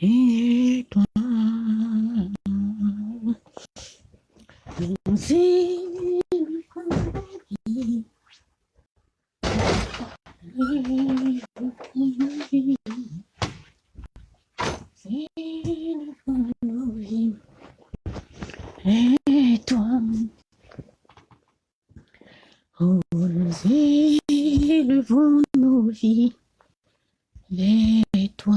et toi. Nous élevons nos vies. Élevons nos vies. Et toi. Oh, nous élevons nos vies. Et toi.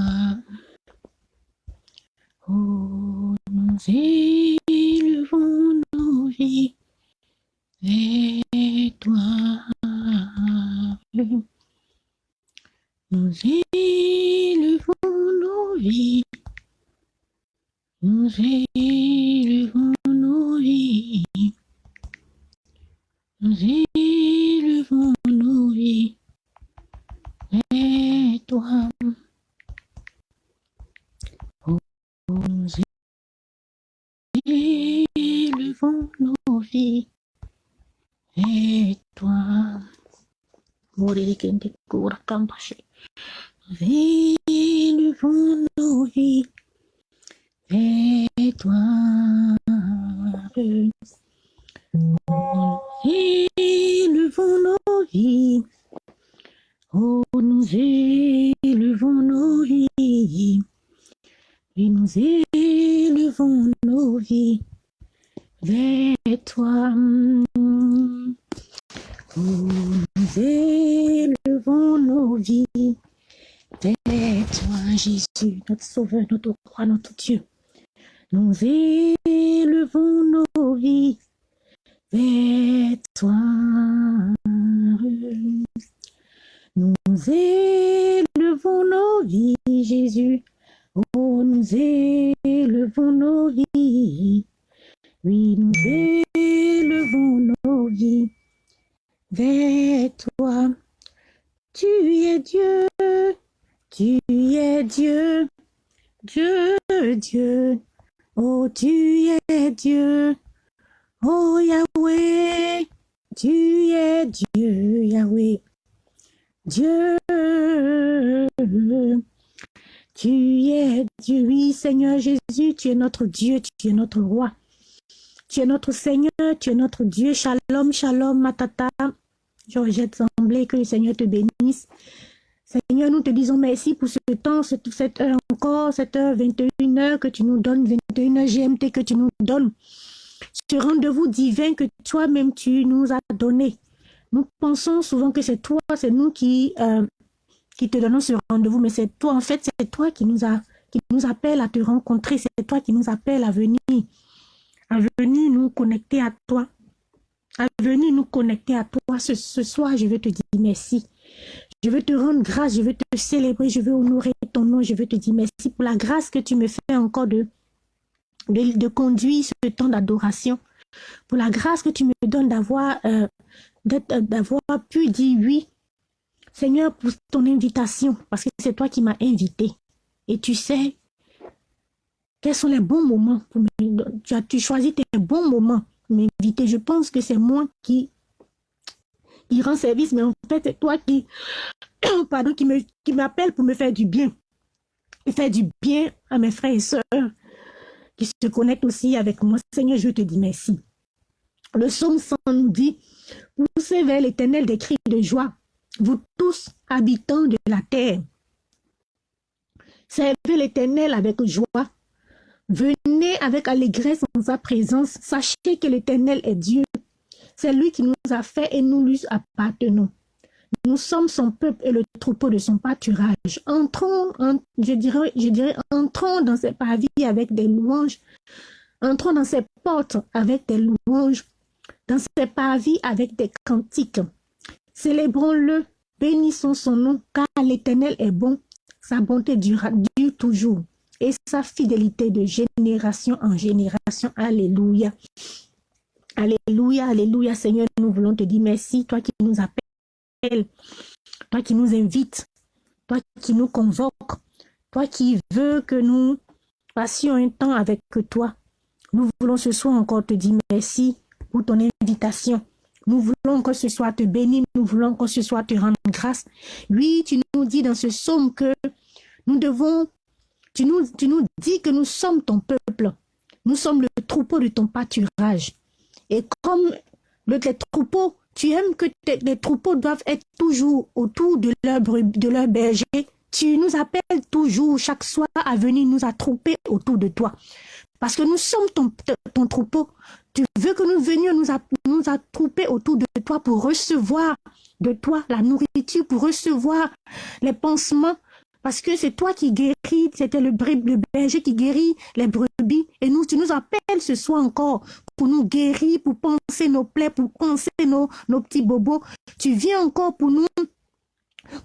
Oh, nous élevons nos vies et toi. Nous élevons nos vies. Nous élevons nos vies. Nous élevons nos vies. Et toi. Oh, nous élevons nos vies. Et toi. Mourir qui te court campaché. Nous élevons nos vies. Et toi. Nous élevons nos vies. Oh, nous élevons nos vies. Et nous élevons nos vies vers toi. Oh, nous élevons nos vies vers toi, Jésus, notre Sauveur, notre Roi, notre Dieu. Nous élevons nos vies vers toi. Nous élevons nos vies, Jésus. Oh, nous élevons nos vies. Oui, nous élevons nos vies vers toi. Tu es Dieu, tu es Dieu, Dieu, Dieu. Oh, tu es Dieu. Oh, Yahweh, tu es Dieu, Yahweh. Dieu, tu es Dieu, oui Seigneur Jésus, tu es notre Dieu, tu es notre roi. Tu es notre Seigneur, tu es notre Dieu. Shalom, shalom, matata. Georgette Semblé, que le Seigneur te bénisse. Seigneur, nous te disons merci pour ce temps, cette, heure encore, cette heure 21h que tu nous donnes, 21h GMT que tu nous donnes. Ce rendez-vous divin que toi-même tu nous as donné. Nous pensons souvent que c'est toi, c'est nous qui, euh, qui te donnons ce rendez-vous, mais c'est toi, en fait, c'est toi qui nous, a, qui nous appelle à te rencontrer, c'est toi qui nous appelle à venir, à venir nous connecter à toi, à venir nous connecter à toi. Ce, ce soir, je veux te dire merci. Je veux te rendre grâce, je veux te célébrer, je veux honorer ton nom, je veux te dire merci pour la grâce que tu me fais encore de, conduire ce temps d'adoration, pour la grâce que tu me donnes d'avoir euh, d'avoir pu dire oui, Seigneur, pour ton invitation, parce que c'est toi qui m'as invité. Et tu sais quels sont les bons moments pour me, tu as tu choisi tes bons moments pour m'inviter. Je pense que c'est moi qui qui rend service, mais en fait, c'est toi qui, pardon, qui m'appelle pour me faire du bien. Et faire du bien à mes frères et sœurs qui se connectent aussi avec moi. Seigneur, je te dis merci. Le psaume 100 nous dit, poussez vers l'éternel des cris de joie, vous tous habitants de la terre. Servez l'éternel avec joie. Venez avec allégresse en sa présence. Sachez que l'éternel est Dieu. C'est lui qui nous a fait et nous lui appartenons. Nous sommes son peuple et le troupeau de son pâturage. Entrons, je, dirais, entrons dans ses parvis avec des louanges. Entrons dans ses portes avec des louanges. Dans ses parvis avec des cantiques. Célébrons-le, bénissons son nom, car l'Éternel est bon. Sa bonté dure toujours et sa fidélité de génération en génération. Alléluia. Alléluia, alléluia, Seigneur, nous voulons te dire merci, toi qui nous appelles, toi qui nous invites, toi qui nous convoques, toi qui veux que nous passions un temps avec toi. Nous voulons ce soir encore te dire merci pour ton invitation. Nous voulons que ce soit te bénir, nous voulons que ce soit te rendre grâce. Oui, tu nous dis dans ce psaume que nous devons tu nous, tu nous dis que nous sommes ton peuple. Nous sommes le troupeau de ton pâturage. Et comme le, les troupeaux, tu aimes que les troupeaux doivent être toujours autour de leur, de leur berger. Tu nous appelles toujours chaque soir à venir nous attrouper autour de toi. Parce que nous sommes ton, troupeau. Tu veux que nous venions nous, nous attrouper autour de toi pour recevoir de toi la nourriture, pour recevoir les pansements. Parce que c'est toi qui guéris, c'était le, berger qui guérit les brebis. Et nous, tu nous appelles ce soir encore pour nous guérir, pour penser nos plaies, pour penser nos, petits bobos. Tu viens encore pour nous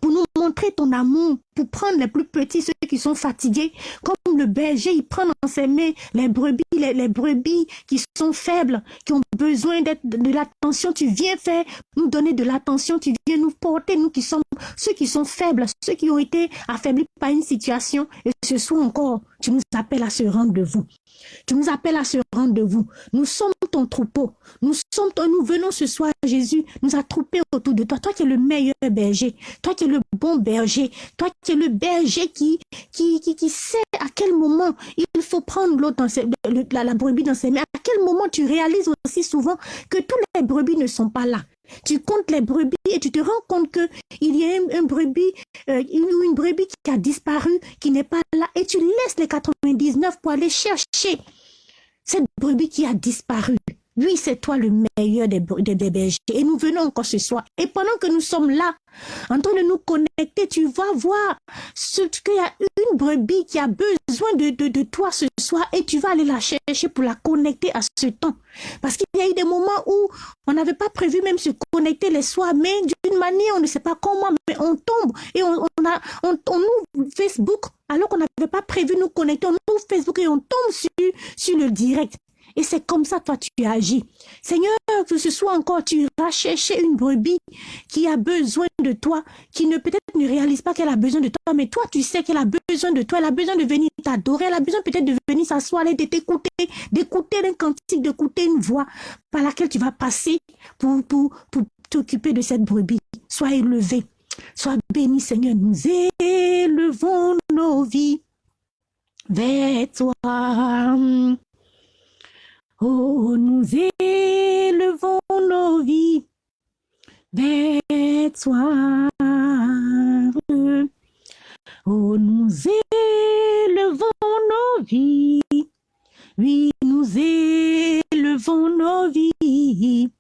pour nous montrer ton amour, pour prendre les plus petits, ceux qui sont fatigués, comme le berger, il prend dans ses mains les brebis, les, brebis qui sont faibles, qui ont besoin de, de l'attention. Tu viens faire, nous donner de l'attention, tu viens nous porter, nous qui sommes, ceux qui sont faibles, ceux qui ont été affaiblis par une situation. Et ce soir encore, tu nous appelles à ce rendez-vous. Tu nous appelles à ce rendez-vous. Nous sommes ton troupeau. Nous sommes nous venons ce soir, Jésus, nous a troupés autour de toi. Toi qui es le meilleur berger. Toi qui es le bon berger. Toi es le berger qui, qui, qui, sait à quel moment il faut prendre l'autre dans la, brebis dans ses mains. À quel moment tu réalises aussi souvent que tous les brebis ne sont pas là. Tu comptes les brebis et tu te rends compte qu'il y a brebis, euh, une, une brebis qui a disparu, qui n'est pas là, et tu laisses les 99 pour aller chercher cette brebis qui a disparu. Oui, c'est toi le meilleur des, des, bergers. Et nous venons encore ce soir. Et pendant que nous sommes là, en train de nous connecter, tu vas voir qu'il y a une brebis qui a besoin de, de, de, toi ce soir et tu vas aller la chercher pour la connecter à ce temps. Parce qu'il y a eu des moments où on n'avait pas prévu même se connecter les soirs, mais d'une manière, on ne sait pas comment, mais on tombe et on, a, on, on ouvre Facebook alors qu'on n'avait pas prévu nous connecter, on ouvre Facebook et on tombe sur le direct. Et c'est comme ça, toi, tu agis. Seigneur, que ce soit encore, tu iras chercher une brebis qui a besoin de toi, qui ne peut-être ne réalise pas qu'elle a besoin de toi, mais toi, tu sais qu'elle a besoin de toi, elle a besoin de venir t'adorer, elle a besoin peut-être de venir s'asseoir de t'écouter, d'écouter un cantique, d'écouter une voix par laquelle tu vas passer pour, pour, pour t'occuper de cette brebis. Sois élevé, sois béni, Seigneur. Nous élevons nos vies vers toi. Oh, nous élevons nos vies vers toi. Oh, nous élevons nos vies. Oui, nous élevons nos vies.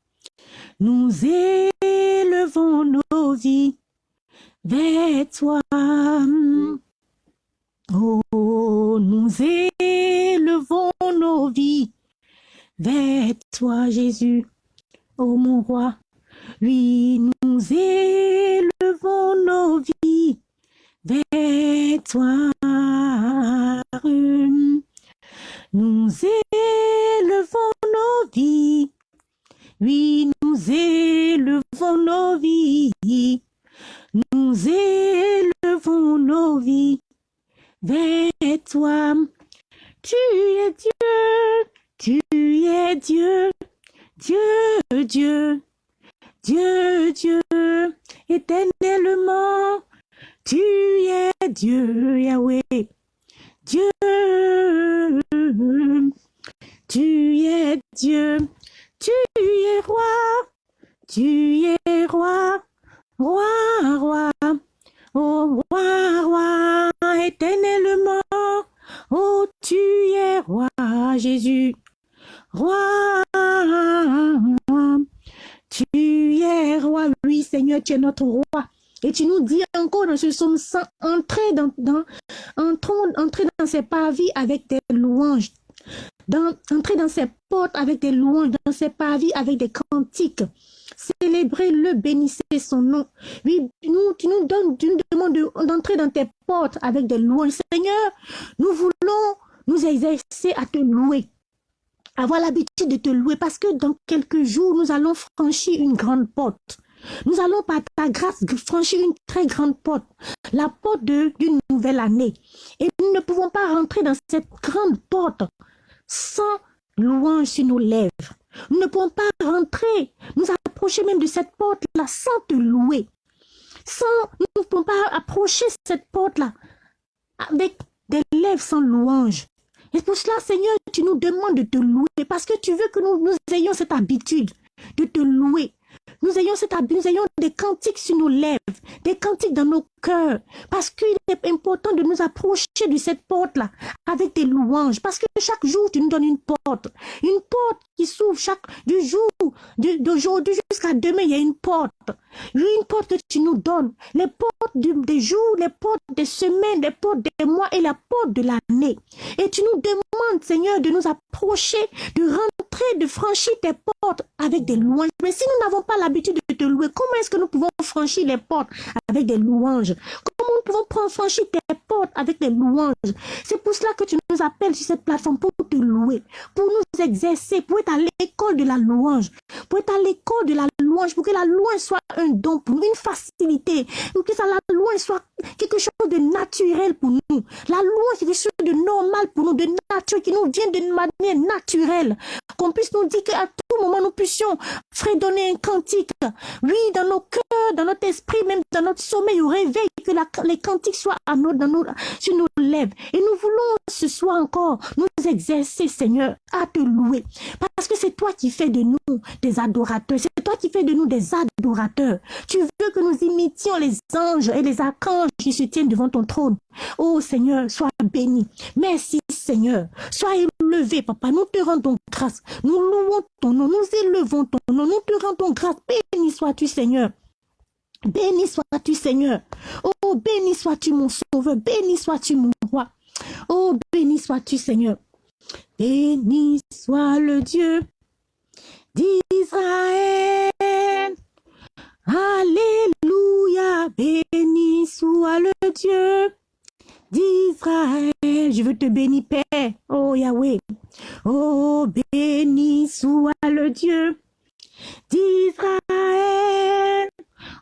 Nous élevons nos vies vers toi. Oh, nous élevons nos vies vers toi, Jésus, ô mon roi. Oui, nous élevons nos vies vers toi. Nous élevons nos vies. Oui, nous élevons nos vies. Nous élevons nos vies vers toi. Tu es Dieu, tu es Dieu, Dieu, Dieu, Dieu, Dieu, éternellement. Tu es Dieu, Yahweh, Dieu. Tu es Dieu, tu es roi, tu es roi, roi. Tu es notre roi. Et tu nous dis encore dans ce psaume entrer dans, dans, entrer dans ses parvis avec des louanges. Dans, entrer dans ses portes avec des louanges, dans ses parvis avec des cantiques. Célébrez-le, bénissez son nom. Oui, nous, tu nous donnes, tu nous demandes d'entrer dans tes portes avec des louanges. Seigneur, nous voulons nous exercer à te louer avoir l'habitude de te louer parce que dans quelques jours, nous allons franchir une grande porte. Nous allons par ta grâce franchir une très grande porte, la porte d'une nouvelle année. Et nous ne pouvons pas rentrer dans cette grande porte sans louange sur nos lèvres. Nous ne pouvons pas rentrer, nous approcher même de cette porte-là sans te louer. Sans, nous ne pouvons pas approcher cette porte-là avec des lèvres sans louange. Et pour cela, Seigneur, tu nous demandes de te louer parce que tu veux que nous, nous ayons cette habitude de te louer. Nous ayons ayons des cantiques sur nos lèvres, des cantiques dans nos cœur. Parce qu'il est important de nous approcher de cette porte-là avec des louanges. Parce que chaque jour, tu nous donnes une porte. Une porte qui s'ouvre chaque, du jour, d'aujourd'hui jusqu'à demain, il y a une porte. Une porte que tu nous donnes. Les portes des jours, les portes des semaines, les portes des mois et la porte de l'année. Et tu nous demandes, Seigneur, de nous approcher, de rentrer, de franchir tes portes avec des louanges. Mais si nous n'avons pas de te louer, comment est-ce que nous pouvons franchir les portes avec des louanges? Comment nous pouvons prendre, franchir tes portes avec des louanges C'est pour cela que tu nous appelles sur cette plateforme pour te louer, pour nous exercer, pour être à l'école de la louange, pour être à l'école de la louange, pour que la louange soit un don pour une facilité, pour que la louange soit quelque chose de naturel pour nous. La louange est quelque chose de normal pour nous, de nature, qui nous vient d'une manière naturelle. Qu'on puisse nous dire qu'à tout moment, nous puissions fredonner un cantique. Oui, dans nos cœurs, dans notre esprit, même dans notre sommeil au réveil, que les cantiques soient à dans nos, sur nos lèvres. Et nous voulons ce soir encore nous exercer, Seigneur, à te louer. Parce que c'est toi qui fais de nous des adorateurs. C'est toi qui fais de nous des adorateurs. Tu veux que nous imitions les anges et les archanges qui se tiennent devant ton trône. Oh Seigneur, sois béni. Merci Seigneur. Sois élevé, Papa. Nous te rendons grâce. Nous louons ton nom. Nous élevons ton nom. Nous te rendons grâce. Béni sois-tu Seigneur. Béni sois-tu, Seigneur. Oh, béni sois-tu, mon sauveur. Béni sois-tu, mon roi. Oh, béni sois-tu, Seigneur. Béni soit le Dieu d'Israël. Alléluia. Béni soit le Dieu d'Israël. Je veux te bénir, Père. Oh, Yahweh. Oh, béni soit le Dieu d'Israël.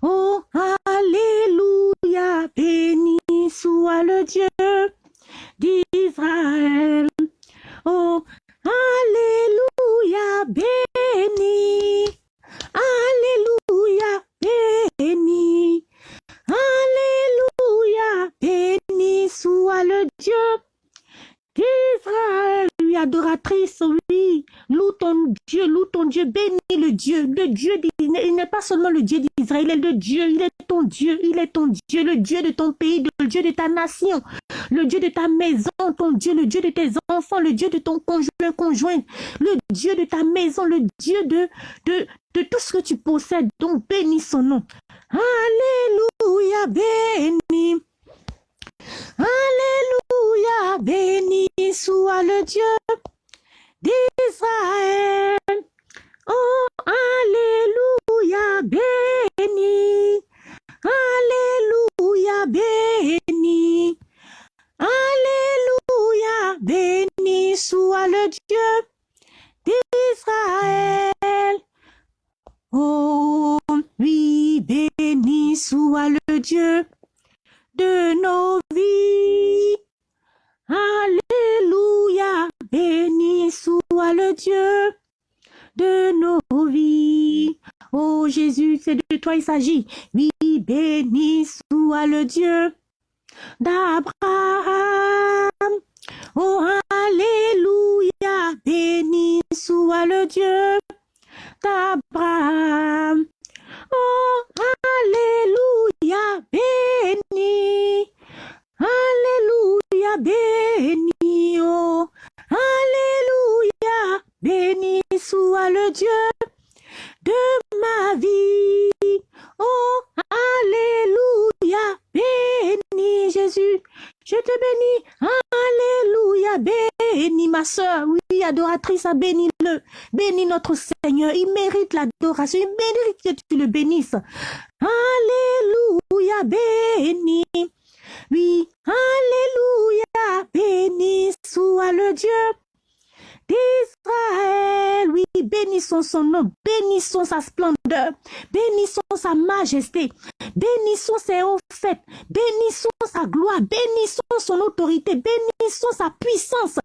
Oh, Alléluia, béni soit le Dieu d'Israël. Oh, Alléluia, béni. Alléluia, béni. Alléluia, béni soit le Dieu d'Israël. Oui, adoratrice, oui. Loue ton Dieu, loue ton Dieu, bénis le Dieu. Le Dieu, il n'est pas seulement le Dieu d'Israël, il le Dieu, il est ton Dieu, il est ton Dieu, le Dieu de ton pays, le Dieu de ta nation, le Dieu de ta maison, ton Dieu, le Dieu de tes enfants, le Dieu de ton conjoint, conjoint, le Dieu de ta maison, le Dieu de, de, de tout ce que tu possèdes. Donc bénis son nom. Alléluia, béni. Alléluia, béni soit le Dieu d'Israël. Oh, Alléluia, béni. Alléluia, béni. Alléluia, béni soit le Dieu d'Israël. Oh, oui, béni soit le Dieu de nos vies. Alléluia, béni soit le Dieu de nos vies. Oh Jésus, c'est de toi il s'agit. Oui, béni soit le Dieu d'Abraham. Oh Alléluia, béni soit le Dieu d'Abraham. Oh Alléluia, béni. Alléluia, béni. Oh Alléluia, béni soit le Dieu de ma vie. Oh, Alléluia, béni Jésus, je te bénis. Alléluia, béni ma soeur, oui, bénis-le. Bénis notre Seigneur, il mérite l'adoration, il mérite que tu le bénisses. Alléluia, béni. Oui, Alléluia, béni soit le Dieu d'Israël. Oui, bénissons son nom, bénissons sa splendeur, bénissons sa majesté, Bénissons ses hauts faits. Bénissons sa gloire. Bénissons son autorité. Bénissons sa puissance.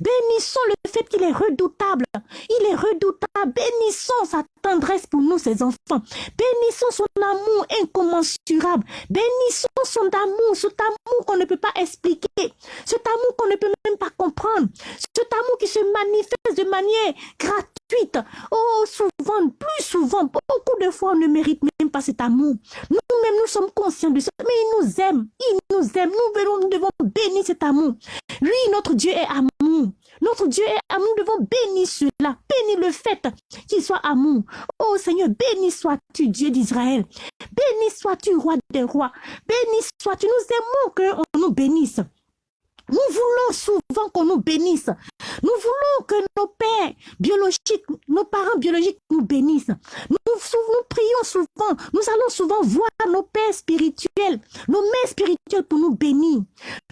Bénissons le fait qu'il est redoutable. Il est redoutable. Bénissons sa tendresse pour nous, ses enfants. Bénissons son amour incommensurable. Bénissons son amour, cet amour qu'on ne peut pas expliquer. Cet amour qu'on ne peut même pas comprendre. Cet amour qui se manifeste de manière gratuite. Oh, souvent, plus souvent, beaucoup de fois, on ne mérite même pas cet amour. Nous-mêmes, nous sommes conscients de ça. Mais il nous aime. Il nous aime. Nous, nous devons bénir cet amour. Lui, notre Dieu est amour. Notre Dieu est amour. Nous devons bénir cela. Bénir le fait qu'il soit amour. Oh Seigneur, béni sois-tu, Dieu Béni sois-tu, roi des rois. Béni sois-tu. Nous aimons qu'on nous bénisse. Nous voulons souvent qu'on nous bénisse. Nous voulons que nos pères biologiques, nos parents biologiques nous bénissent. Nous, nous prions souvent, nous allons souvent voir nos pères spirituels, nos mères spirituelles pour nous bénir.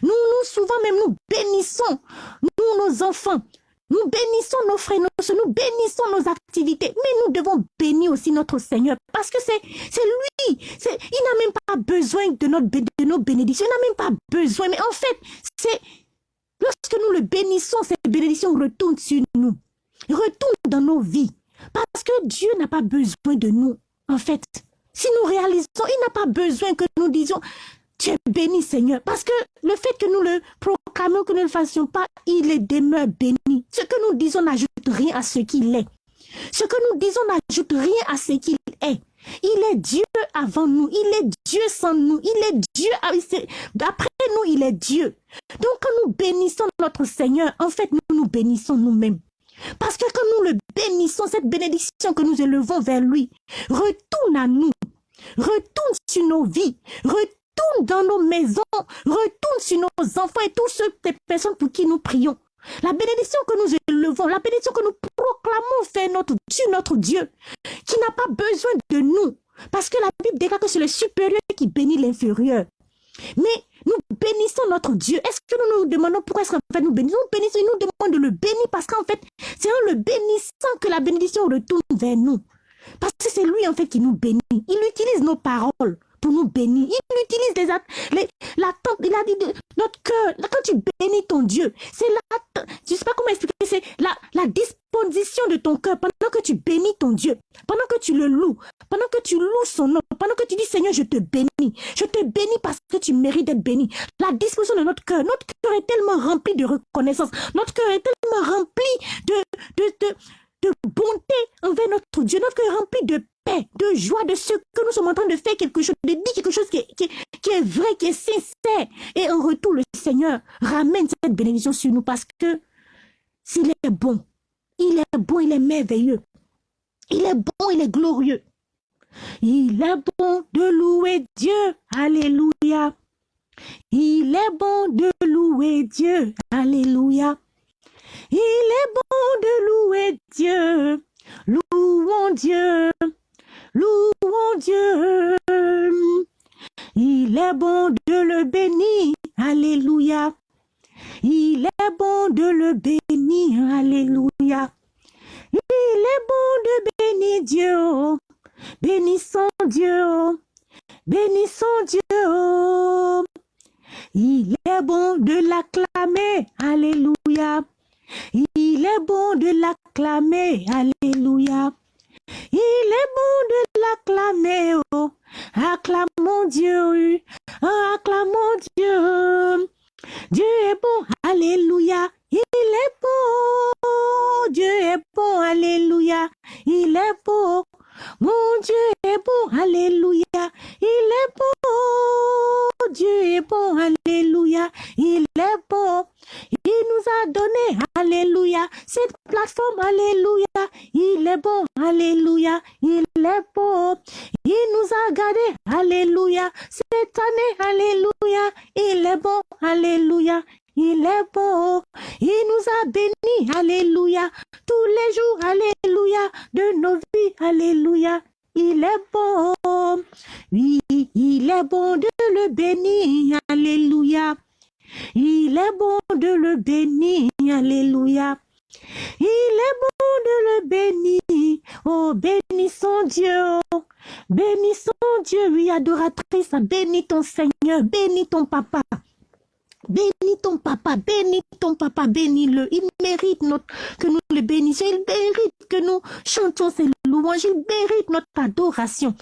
Nous, nous souvent même nous bénissons, nous, nos enfants. Nous bénissons nos frères, nous, bénissons nos activités, mais nous devons bénir aussi notre Seigneur parce que c'est lui. Il n'a même pas besoin de, notre, de nos bénédictions, il n'a même pas besoin. Mais en fait, c'est lorsque nous le bénissons, ces bénédictions retournent sur nous, retournent dans nos vies. Parce que Dieu n'a pas besoin de nous, en fait. Si nous réalisons, il n'a pas besoin que nous disions, tu es béni Seigneur. Parce que le fait que nous le proclamons, que nous ne le fassions pas, il est demeure béni. Ce que nous disons n'ajoute rien à ce qu'il est. Ce que nous disons n'ajoute rien à ce qu'il est. Il est Dieu avant nous, il est Dieu sans nous, il est Dieu après nous, il est Dieu. Donc quand nous bénissons notre Seigneur, en fait, nous nous bénissons nous-mêmes. Parce que quand nous le bénissons, cette bénédiction que nous élevons vers lui, retourne à nous, retourne sur nos vies, retourne retourne dans nos maisons, retourne sur nos enfants et toutes ces personnes pour qui nous prions. La bénédiction que nous élevons, la bénédiction que nous proclamons fait notre Dieu, notre Dieu, qui n'a pas besoin de nous. Parce que la Bible déclare que c'est le supérieur qui bénit l'inférieur. Mais nous bénissons notre Dieu. Est-ce que nous nous demandons pourquoi est-ce qu'en fait nous bénissons? Nous bénissons, il nous demande de le bénir parce qu'en fait, c'est en le bénissant que la bénédiction retourne vers nous. Parce que c'est lui en fait qui nous bénit. Il utilise nos paroles pour nous bénir. Il utilise les, les, la il a dit de, notre cœur. Quand tu bénis ton Dieu, c'est la, je sais pas comment expliquer, c'est la, la disposition de ton cœur pendant que tu bénis ton Dieu, pendant que tu le loues, pendant que tu loues son nom, pendant que tu dis Seigneur, je te bénis. Je te bénis parce que tu mérites d'être béni. La disposition de notre cœur, notre cœur est tellement rempli de reconnaissance. Notre cœur est tellement rempli de, de, de, de bonté envers notre Dieu. Notre cœur rempli de de joie, de ce que nous sommes en train de faire quelque chose, de dire quelque chose qui est, qui, est vrai, qui est sincère. Et en retour, le Seigneur ramène cette bénédiction sur nous parce que s'il est bon, il est bon, il est merveilleux. Il est bon, il est glorieux. Il est bon de louer Dieu. Alléluia. Il est bon de louer Dieu. Alléluia. Il est bon de louer Dieu. Louons Dieu. Louons Dieu. Il est bon de le bénir. Alléluia. Il est bon de le bénir. Alléluia. Il est bon de bénir Dieu. Bénissons Dieu. Bénissons Dieu. Il est bon de l'acclamer. Alléluia. Il est bon de l'acclamer. Alléluia. Il est bon de l'acclamer, oh. Acclamons Dieu, acclamons Dieu. Dieu est bon, alléluia. Il est bon, Dieu est bon, alléluia. Il est bon, mon Dieu est bon, alléluia. Il est bon, Dieu est bon, alléluia. Il est bon. Il nous a donné, alléluia, cette plateforme, alléluia. Il est bon, alléluia. Il est bon. Il nous a gardé, alléluia. Cette année, alléluia. Il est bon, alléluia. Il est bon. Il nous a bénis, alléluia. Tous les jours, alléluia. De nos vies, alléluia. Il est bon. Oui, il est bon de le bénir, alléluia. Il est bon de le bénir, alléluia. Il est bon de le bénir. Oh, bénissons Dieu. Oh. Bénissons Dieu. Oui, adoratrice, bénis ton Seigneur. Bénis ton papa. Bénis ton papa, bénis ton papa, bénis-le. Il mérite notre, que nous le bénissions. Il mérite que nous chantions ses louanges. Il mérite notre adoration.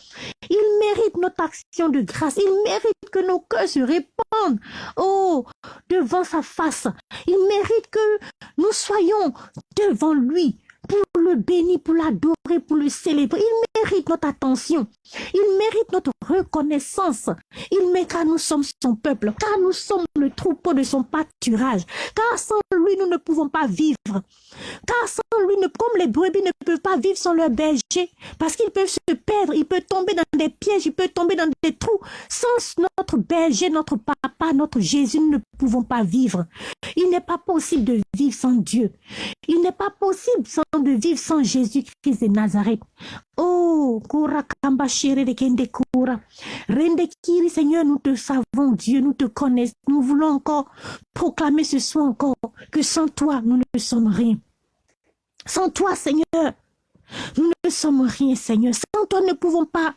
Il mérite notre action de grâce. Il mérite que nos cœurs se répandent. Oh, devant sa face. Il mérite que nous soyons devant lui pour le bénir, pour l'adorer, pour le célébrer. Mérite notre attention. Il mérite notre reconnaissance. Il mérite car nous sommes son peuple, car nous sommes le troupeau de son pâturage. Car sans lui, nous ne pouvons pas vivre. Car sans lui, comme les brebis ne peuvent pas vivre sans leur berger, parce qu'ils peuvent se perdre, ils peuvent tomber dans des pièges, ils peuvent tomber dans des trous. Sans notre berger, notre papa, notre Jésus, nous ne pouvons pas vivre. Il n'est pas possible de vivre sans Dieu. Il n'est pas possible sans de vivre sans Jésus-Christ de Nazareth. Oh, Kura Kamba de Kende Kura. Seigneur, nous te savons, Dieu, nous te connaissons. Nous voulons encore proclamer ce soir encore que sans toi, nous ne sommes rien. Sans toi, Seigneur, nous ne sommes rien, Seigneur. Sans toi, nous ne pouvons pas,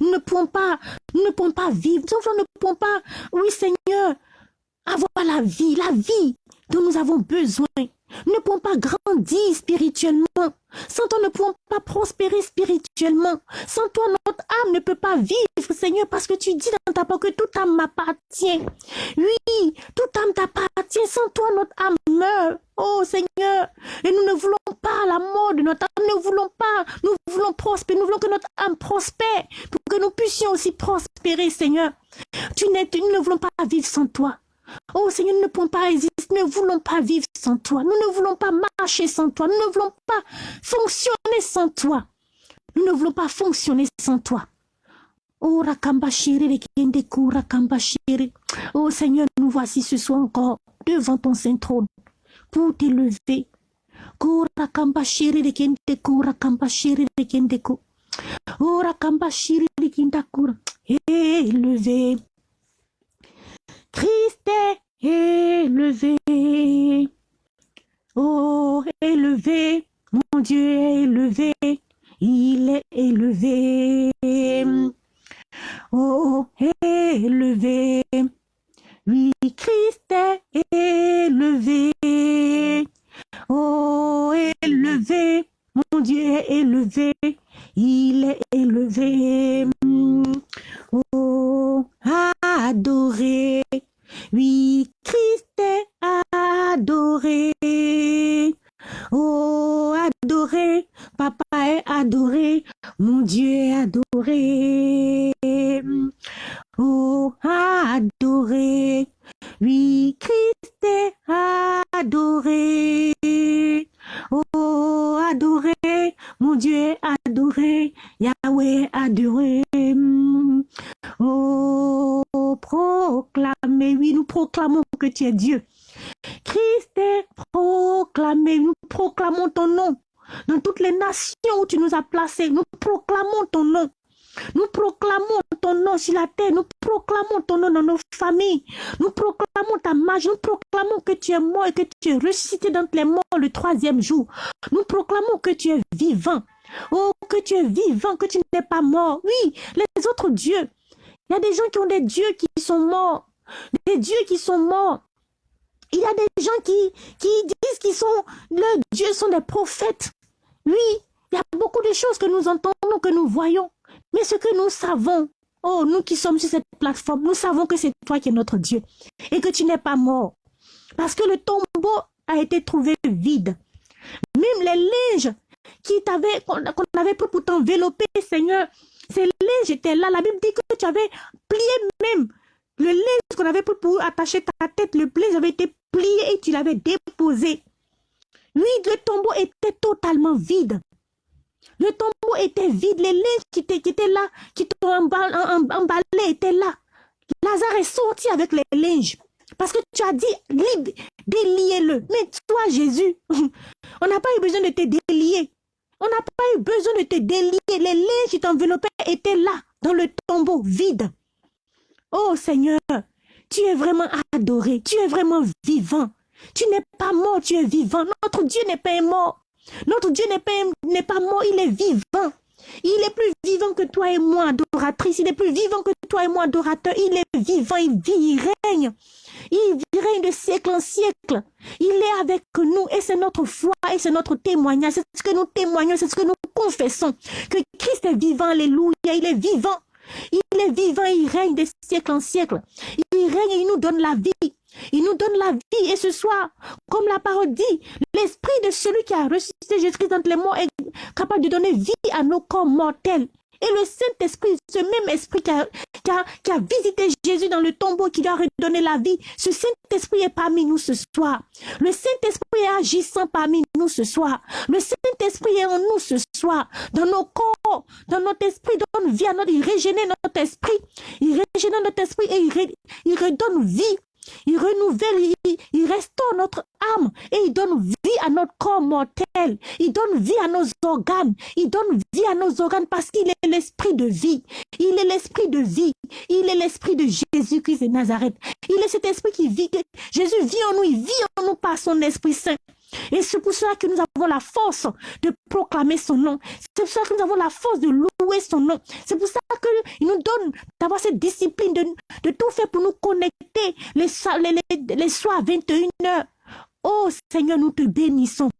nous ne pouvons pas, nous ne pouvons pas vivre. Sans toi, nous ne pouvons pas, oui, Seigneur, avoir la vie, la vie dont nous avons besoin. Ne pouvons pas grandir spirituellement. Sans toi, ne pouvons pas prospérer spirituellement. Sans toi, notre âme ne peut pas vivre, Seigneur, parce que tu dis dans ta parole que toute âme m'appartient. Oui, toute âme t'appartient. Sans toi, notre âme meurt. Oh Seigneur, et nous ne voulons pas la mort de notre âme, nous ne voulons pas, nous voulons prospérer, nous voulons que notre âme prospère, pour que nous puissions aussi prospérer, Seigneur. Tu, nous ne voulons pas vivre sans toi. Oh Seigneur, nous ne pouvons pas exister, nous ne voulons pas vivre sans toi. Nous ne voulons pas marcher sans toi. Nous ne voulons pas fonctionner sans toi. Nous ne voulons pas fonctionner sans toi. Oh Oh Seigneur, nous voici ce soir encore devant ton saint trône pour t'élever. Élevé. Christ est élevé. Oh, élevé, mon Dieu est élevé, il est élevé. Oh, élevé, oui, Christ est élevé. Oh, élevé, mon Dieu est élevé, il est élevé. Oh, adoré, oui, Christ est adoré? Oh, adoré, papa est adoré, mon Dieu est adoré. Oh, adoré, oui, Christ est adoré. Oh, adoré, mon Dieu est adoré, Yahweh adoré. Oh, proclamez, oui, nous proclamons que Dieu. Christ est proclamé, nous proclamons ton nom. Dans toutes les nations où tu nous as placés, nous proclamons ton nom. Nous proclamons ton nom sur la terre. Nous proclamons ton nom dans nos familles. Nous proclamons ta magie. Nous proclamons que tu es mort et que tu es ressuscité dans les morts le troisième jour. Nous proclamons que tu es vivant. Oh, que tu es vivant, que tu n'es pas mort. Oui, les autres dieux. Il y a des gens qui ont des dieux qui sont morts. Des dieux qui sont morts. Il y a des gens qui, qui disent qu'ils sont, leurs dieux sont des prophètes. Oui, il y a beaucoup de choses que nous entendons, que nous voyons. Mais ce que nous savons, oh, nous qui sommes sur cette plateforme, nous savons que c'est toi qui es notre Dieu. Et que tu n'es pas mort. Parce que le tombeau a été trouvé vide. Même les linges qu'on avait pris pour t'envelopper, Seigneur, ces linges étaient là. La Bible dit que tu avais plié même le linge qu'on avait pris pour attacher ta tête. Le linge avait été et tu l'avais déposé. Oui, le tombeau était totalement vide. Le tombeau était vide, les linges qui étaient, là, qui t'ont emballé, étaient là. Lazare est sorti avec les linges. Parce que tu as dit, déliez-le. Mais toi, Jésus, on n'a pas eu besoin de te délier. On n'a pas eu besoin de te délier. Les linges qui t'enveloppaient étaient là, dans le tombeau vide. Oh Seigneur, tu es vraiment adoré. Tu es vraiment vivant. Tu n'es pas mort, tu es vivant. Notre Dieu n'est pas mort. Notre Dieu n'est pas, mort, il est vivant. Il est plus vivant que toi et moi, adoratrice. Il est plus vivant que toi et moi, adorateur. Il est vivant, il vit, il règne. Il règne de siècle en siècle. Il est avec nous et c'est notre foi et c'est notre témoignage. C'est ce que nous témoignons, c'est ce que nous confessons. Que Christ est vivant, alléluia, il est vivant. Il est vivant, il règne de siècle en siècle. Il règne et il nous donne la vie. Il nous donne la vie et ce soir, comme la parole dit, l'esprit de celui qui a ressuscité Jésus-Christ entre les morts est capable de donner vie à nos corps mortels. Et le Saint-Esprit, ce même esprit qui a, qui, a, visité Jésus dans le tombeau, qui lui a redonné la vie, ce Saint-Esprit est parmi nous ce soir. Le Saint-Esprit est agissant parmi nous ce soir. Le Saint-Esprit est en nous ce soir. Dans nos corps, dans notre esprit, donne vie à notre, il régénère notre esprit. Il régénère notre esprit et il redonne vie il renouvelle, il, restaure notre âme et il donne vie à notre corps mortel. Il donne vie à nos organes. Il donne vie à nos organes parce qu'il est l'esprit de vie. Il est l'esprit de vie. Il est l'esprit de Jésus-Christ de Nazareth. Il est cet esprit qui vit. Jésus vit en nous. Il vit en nous par son Esprit Saint. Et c'est pour cela que nous avons la force de proclamer son nom. C'est pour cela que nous avons la force de louer son nom. C'est pour ça qu'il nous donne d'avoir cette discipline, de, de, tout faire pour nous connecter les, soirs à 21 heures. Oh Seigneur, nous te bénissons.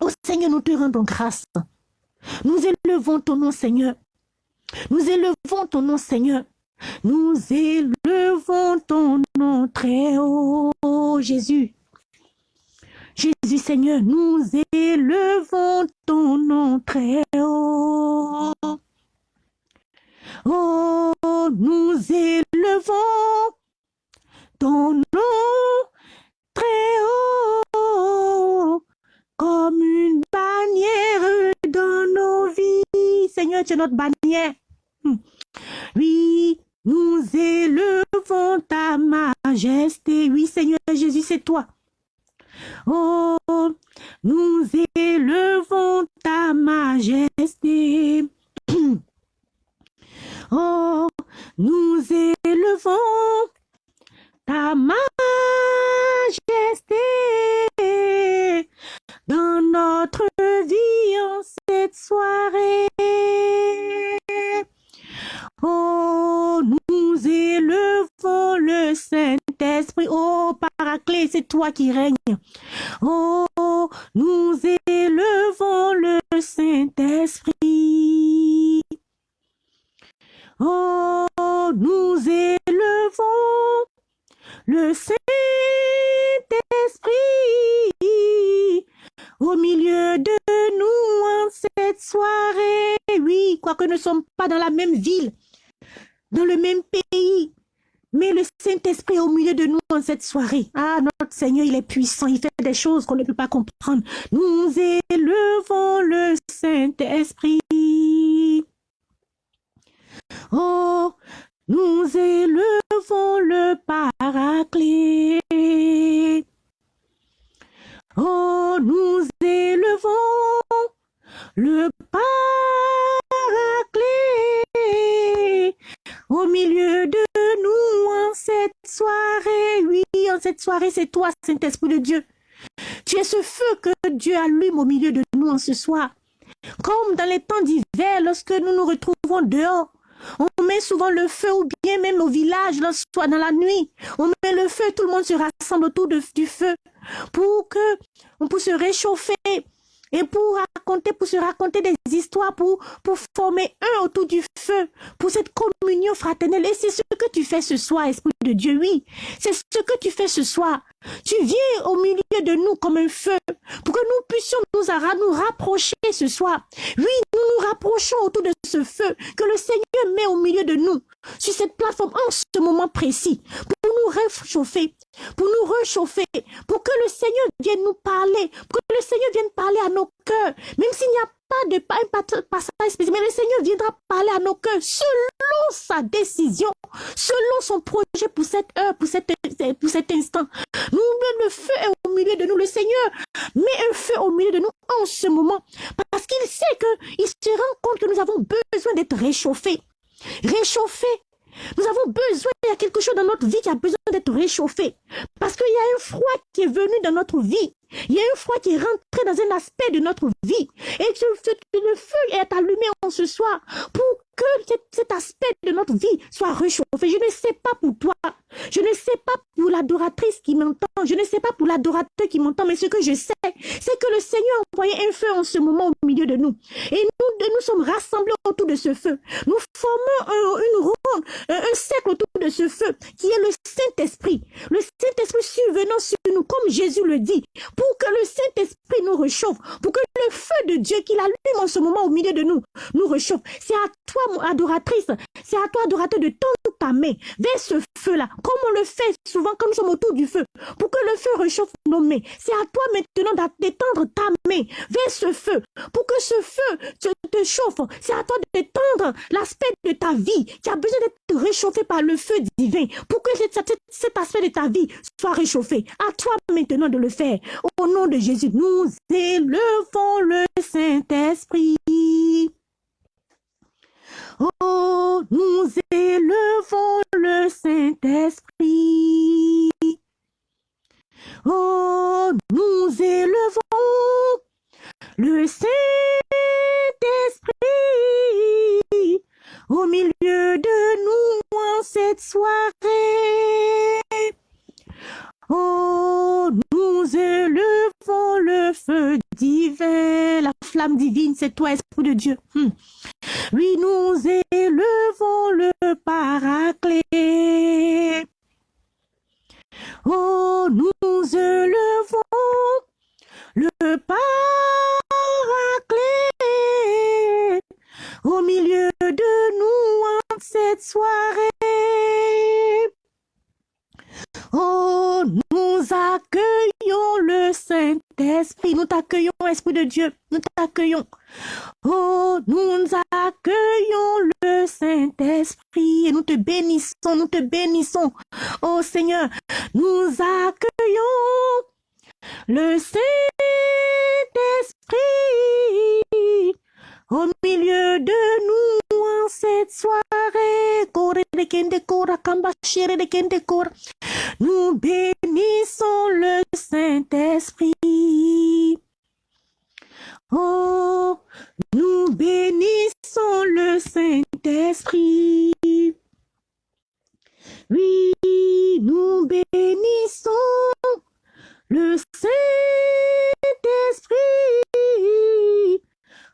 Oh Seigneur, nous te rendons grâce. Nous élevons ton nom, Seigneur. Nous élevons ton nom, Seigneur. Nous élevons ton nom très haut, Jésus. Jésus Seigneur, nous élevons ton nom très haut. Oh, nous élevons ton nom très haut, comme une bannière dans nos vies. Seigneur, tu es notre bannière. Hmm. Oui, nous élevons ta majesté. Oui, Seigneur Jésus, c'est toi. Oh, nous élevons ta majesté. Oh, nous élevons ta majesté dans notre vie en cette soirée. Oh, nous Saint-Esprit. Oh, Paraclet, c'est toi qui règnes. Oh, nous élevons le Saint-Esprit. Oh, nous élevons le Saint-Esprit au milieu de nous en cette soirée. Oui, quoique nous ne sommes pas dans la même ville, dans le même pays. Mais le Saint-Esprit au milieu de nous en cette soirée. Ah, notre Seigneur, il est puissant. Il fait des choses qu'on ne peut pas comprendre. Nous élevons le Saint-Esprit. Oh, nous élevons le Paraclet. Oh, nous élevons le soirée, c'est toi, Saint-Esprit de Dieu. Tu es ce feu que Dieu allume au milieu de nous en ce soir. Comme dans les temps d'hiver, lorsque nous nous retrouvons dehors, on met souvent le feu ou bien même au village, soit dans la nuit. On met le feu, tout le monde se rassemble autour du feu pour que puisse se réchauffer et pour raconter, pour se raconter des histoires, pour, pour former un autour du feu, pour cette communion fraternelle. Et c'est ce que tu fais ce soir, Esprit de Dieu, oui. C'est ce que tu fais ce soir. Tu viens au milieu de nous comme un feu, pour que nous puissions nous, nous rapprocher ce soir. Oui, nous nous rapprochons autour de ce feu que le Seigneur met au milieu de nous, sur cette plateforme en ce moment précis, pour nous réchauffer, pour nous réchauffer, pour que le Seigneur vienne nous parler, pour que le Seigneur vienne parler à nos cœurs, même s'il n'y a pas de passage spécifique, mais le Seigneur viendra parler à nos cœurs selon sa décision, selon son projet pour cette heure, pour, cet instant. Le feu est au milieu de nous. Le Seigneur met un feu au milieu de nous en ce moment parce qu'il sait qu'il se rend compte que nous avons besoin d'être réchauffés. Réchauffés Nous avons besoin, il y a quelque chose dans notre vie qui a besoin d'être réchauffé. Parce qu'il y a un froid qui est venu dans notre vie. Il y a un froid qui est rentré dans un aspect de notre vie. Et que le feu est allumé en ce soir pour que cet aspect de notre vie soit réchauffé. Je ne sais pas pour toi. Je ne sais pas pour l'adoratrice qui m'entend. Je ne sais pas pour l'adorateur qui m'entend. Mais ce que je sais, c'est que le Seigneur a envoyé un feu en ce moment au milieu de nous. Et nous, nous sommes rassemblés autour de ce feu. Nous formons une ronde, un cercle autour de ce feu qui est le Saint-Esprit. Le Saint-Esprit survenant sur nous, comme Jésus le dit, pour que le Saint-Esprit nous réchauffe, pour que le feu de Dieu qu'il allume en ce moment au milieu de nous, nous réchauffe. C'est à toi, adoratrice, c'est à toi, adorateur, de tendre ta main vers ce feu-là, comme on le fait souvent quand nous sommes autour du feu, pour que le feu réchauffe nos mains. C'est à toi maintenant d'étendre ta main vers ce feu, pour que ce feu te, chauffe. C'est à toi d'étendre l'aspect de ta vie qui a besoin d'être réchauffé par le feu divin, pour que cet, cet aspect de ta vie soit réchauffé. À toi maintenant de le faire. Au nom de Jésus, nous élevons le Saint-Esprit. Oh, nous élevons le Saint-Esprit. Oh, nous élevons le Saint-Esprit au milieu de nous en cette soirée. Oh, nous élevons le feu la flamme divine, c'est toi, Esprit de Dieu. Hmm. Oui, nous élevons le paraclet. Oh, nous élevons le paraclet au milieu de nous en cette soirée. Oh, nous accueillons le Saint-Esprit. Nous t'accueillons, Esprit de Dieu. Nous t'accueillons. Oh, nous accueillons le Saint-Esprit et nous te bénissons, nous te bénissons. Oh Seigneur, nous accueillons le Saint-Esprit au milieu de nous en cette soirée. Nous bénissons le Saint-Esprit. Oh, nous bénissons le Saint-Esprit. Oui, nous bénissons le Saint-Esprit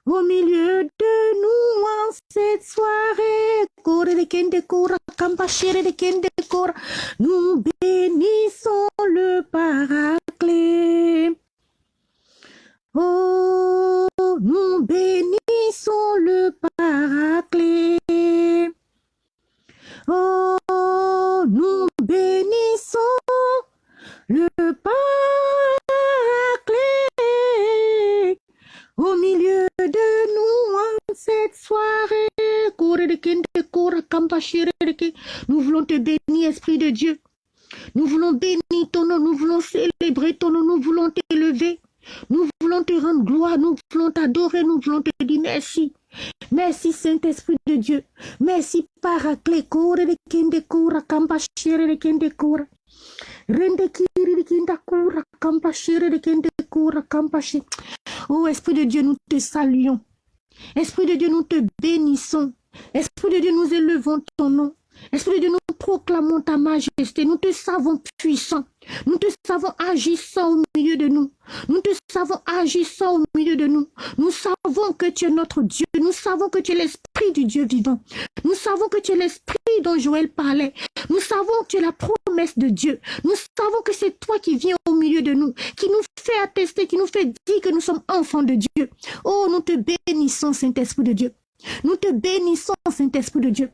au milieu de nous en cette soirée. Nous bénissons le paraclet. Oh, nous bénissons le paraclet. Oh, nous bénissons le paraclet au milieu de nous en cette soirée. Nous voulons te bénir, Esprit de Dieu. Nous voulons bénir ton nom, nous voulons célébrer ton nom, nous voulons t'élever. Nous voulons te rendre gloire, nous voulons t'adorer, nous voulons te dire merci. Merci Saint-Esprit de Dieu. Merci Paraclet. Oh Esprit de Dieu, nous te saluons. Esprit de Dieu, nous te bénissons. Esprit de Dieu, nous élevons ton nom. Esprit de nous proclamons ta majesté. Nous te savons puissant. Nous te savons agissant au milieu de nous. Nous te savons agissant au milieu de nous. Nous savons que tu es notre Dieu. Nous savons que tu es l'Esprit du Dieu vivant. Nous savons que tu es l'Esprit dont Joël parlait. Nous savons que tu es la promesse de Dieu. Nous savons que c'est toi qui viens au milieu de nous, qui nous fait attester, qui nous fait dire que nous sommes enfants de Dieu. Oh, nous te bénissons, Saint-Esprit de Dieu. Nous te bénissons, Saint-Esprit de Dieu.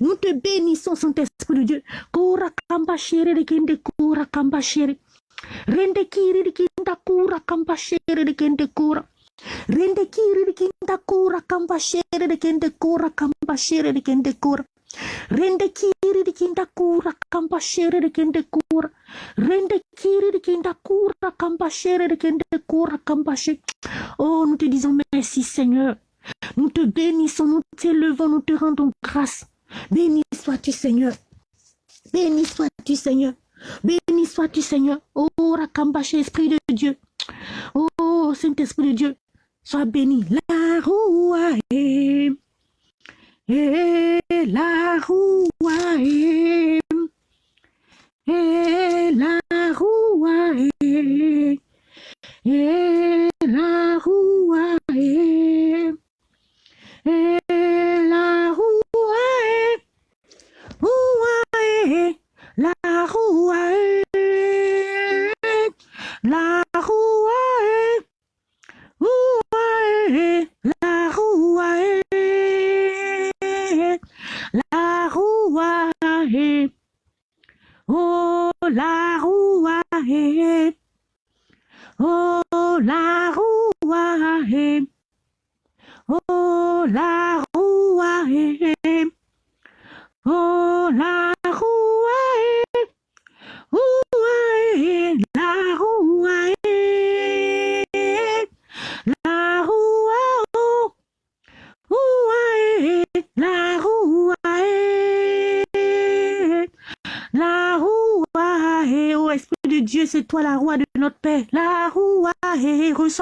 Nous te bénissons, Saint-Esprit de Dieu. Kura kamba shere de kende kura kamba shere. Rende kiri de kinda kura kamba shere de kende kura. Rende kiri de kinda kura kamba shere de kende kura kamba shere de kende kura. Rende kiri de kinda kura kamba shere de kende kura. Rende kiri de kinda kura kamba shere de kende kura kamba shere. Oh, nous te disons merci, Seigneur. Nous te bénissons, nous t'élevons, nous te rendons grâce. Béni sois-tu, Seigneur. Béni sois-tu, Seigneur. Béni sois-tu, Seigneur. Oh, Rakambache, Esprit de Dieu. Oh, Saint-Esprit de Dieu. Sois béni. La roue est. La roue est. La roue est. Et la roue est. Hey.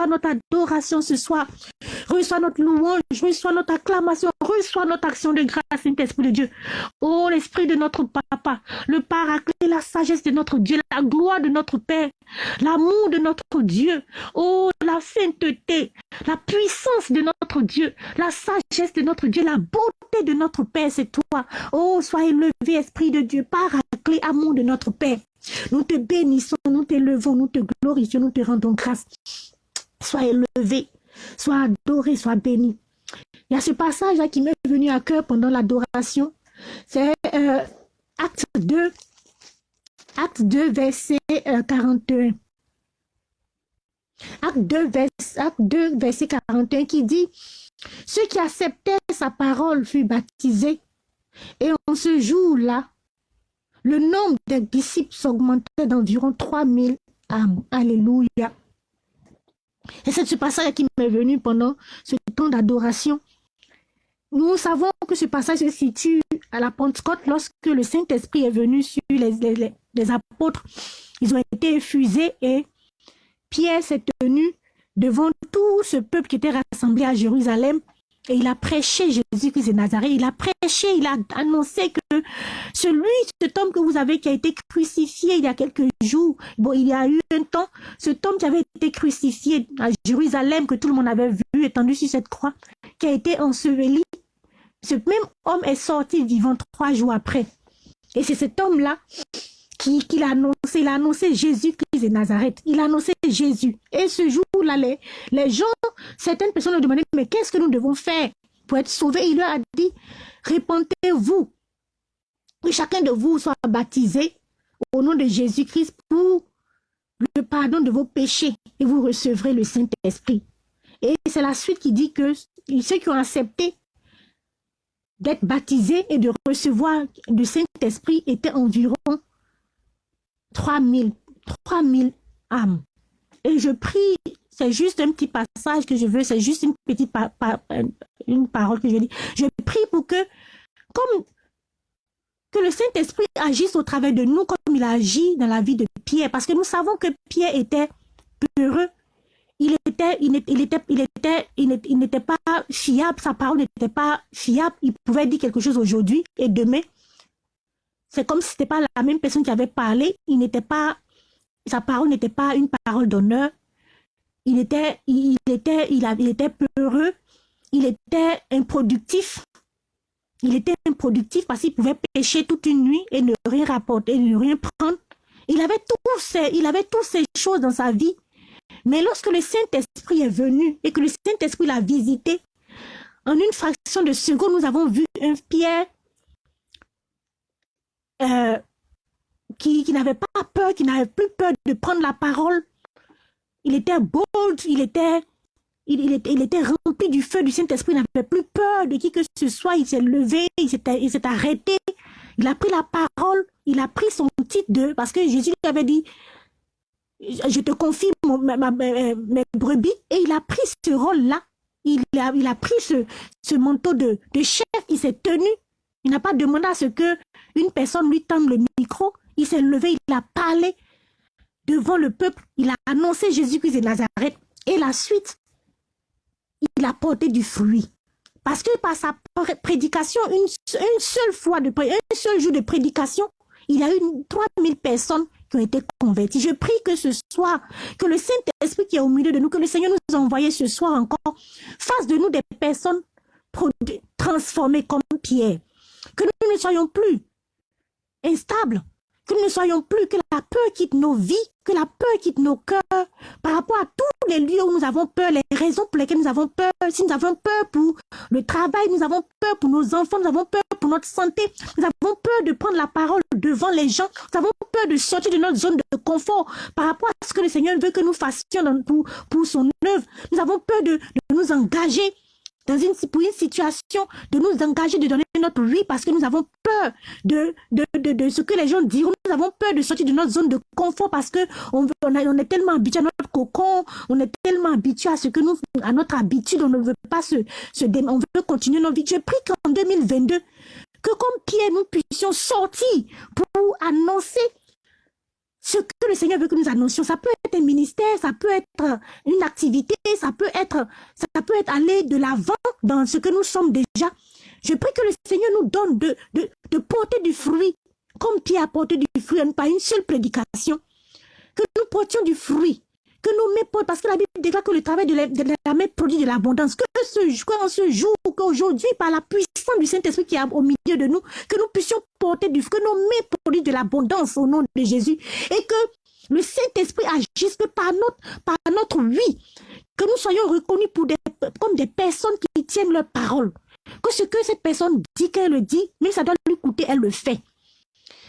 Notre adoration ce soir. Reçois notre louange, reçois notre acclamation, reçois notre action de grâce, Saint-Esprit de Dieu. Oh, l'Esprit de notre Papa, le paraclet, la sagesse de notre Dieu, la gloire de notre Père, l'amour de notre Dieu. Oh, la sainteté, la puissance de notre Dieu, la sagesse de notre Dieu, la beauté de notre Père, c'est toi. Oh, sois élevé, Esprit de Dieu, paraclet, amour de notre Père. Nous te bénissons, nous t'élevons, nous te glorifions, nous te rendons grâce. Sois élevé, Sois adoré, sois béni. Il y a ce passage là qui m'est venu à cœur pendant l'adoration. C'est euh, acte 2, acte 2, verset 41. Euh, acte 2, acte 2, verset 41 qui dit, ceux qui acceptaient sa parole furent baptisés. Et en ce jour-là, le nombre des disciples s'augmentait d'environ 3000 âmes. Alléluia. Et c'est ce passage qui m'est venu pendant ce temps d'adoration. Nous savons que ce passage se situe à la Pentecôte lorsque le Saint-Esprit est venu sur les, les, apôtres. Ils ont été fusés et Pierre s'est tenu devant tout ce peuple qui était rassemblé à Jérusalem et il a prêché Jésus-Christ de Nazareth. Il a prêché, il a annoncé que celui, cet homme que vous avez qui a été crucifié il y a quelques jours, bon, il y a eu un temps, cet homme qui avait été crucifié à Jérusalem, que tout le monde avait vu, étendu sur cette croix, qui a été enseveli, ce même homme est sorti vivant trois jours après. Et c'est cet homme-là qu'il a annoncé, il a annoncé Jésus-Christ de Nazareth. Il a annoncé Jésus. Et ce jour-là, les, les gens, certaines personnes ont demandé, mais qu'est-ce que nous devons faire pour être sauvés? Il leur a dit, répentez-vous. Que chacun de vous soit baptisé au nom de Jésus-Christ pour le pardon de vos péchés et vous recevrez le Saint-Esprit. Et c'est la suite qui dit que ceux qui ont accepté d'être baptisés et de recevoir le Saint-Esprit étaient environ 3000, 3000 âmes. Et je prie, c'est juste un petit passage que je veux, c'est juste une petite une parole que je dis. Je prie pour que, comme que le Saint-Esprit agisse au travers de nous comme il agit dans la vie de Pierre. Parce que nous savons que Pierre était peureux. Il était, il était, il était, il il n'était pas fiable. Sa parole n'était pas fiable. Il pouvait dire quelque chose aujourd'hui et demain, c'est comme si c'était pas la même personne qui avait parlé. Il n'était pas, sa parole n'était pas une parole d'honneur. Il était, peureux. Il était improductif. Il était improductif parce qu'il pouvait pêcher toute une nuit et ne rien rapporter, ne rien prendre. Il avait il avait toutes ces choses dans sa vie. Mais lorsque le Saint-Esprit est venu et que le Saint-Esprit l'a visité, en une fraction de seconde, nous avons vu un Pierre euh, qui, n'avait pas peur, qui n'avait plus peur de prendre la parole. Il était bold, il était, il, était, rempli du feu du Saint-Esprit, il n'avait plus peur de qui que ce soit. Il s'est levé, il s'est arrêté, il a pris la parole, il a pris son titre de... Parce que Jésus lui avait dit, je te confie mes brebis, et il a pris ce rôle-là. Il a, il a pris ce, ce manteau de, de chef, il s'est tenu Il n'a pas demandé à ce que une personne lui tende le micro. Il s'est levé, il a parlé devant le peuple. Il a annoncé Jésus-Christ de Nazareth. Et la suite, il a porté du fruit. Parce que par sa prédication, une, seule fois, de, un seul jour de prédication, il y a eu 3000 personnes qui ont été converties. Je prie que ce soir, que le Saint-Esprit qui est au milieu de nous, que le Seigneur nous a envoyé ce soir encore, fasse de nous des personnes transformées comme Pierre. Que nous ne soyons plus instables, que nous ne soyons plus, que la peur quitte nos vies, que la peur quitte nos cœurs par rapport à tous les lieux où nous avons peur, les raisons pour lesquelles nous avons peur. Si nous avons peur pour le travail, nous avons peur pour nos enfants, nous avons peur pour notre santé, nous avons peur de prendre la parole devant les gens, nous avons peur de sortir de notre zone de confort par rapport à ce que le Seigneur veut que nous fassions pour, pour son œuvre. Nous avons peur de, de nous engager dans une, pour une situation, de nous engager, de donner notre vie parce que nous avons peur de, de, de, ce que les gens diront. Nous avons peur de sortir de notre zone de confort parce que on, on est tellement habitué à notre cocon, on est tellement habitué à ce que nous, à notre habitude, on ne veut pas se, se on veut continuer nos vies. Je prie qu'en 2022, que comme Pierre, nous puissions sortir pour annoncer ce que le Seigneur veut que nous annoncions. Ça peut être un ministère, ça peut être une activité, ça peut être, ça peut être aller de l'avant dans ce que nous sommes déjà. Je prie que le Seigneur nous donne de, de, porter du fruit, comme Pierre a porté du fruit, pas une seule prédication. Que nous portions du fruit, que nos mains parce que la Bible déclare que le travail de la, main produit de l'abondance, que ce, en ce jour, qu'aujourd'hui, par la puissance du Saint-Esprit qui est au milieu de nous, que nous puissions porter du que nos mains produisent de l'abondance au nom de Jésus, et que le Saint-Esprit agisse par notre, par notre que nous soyons reconnus pour des, comme des personnes qui tiennent leur parole, que ce que cette personne dit, qu'elle le dit, mais ça doit lui coûter, elle le fait.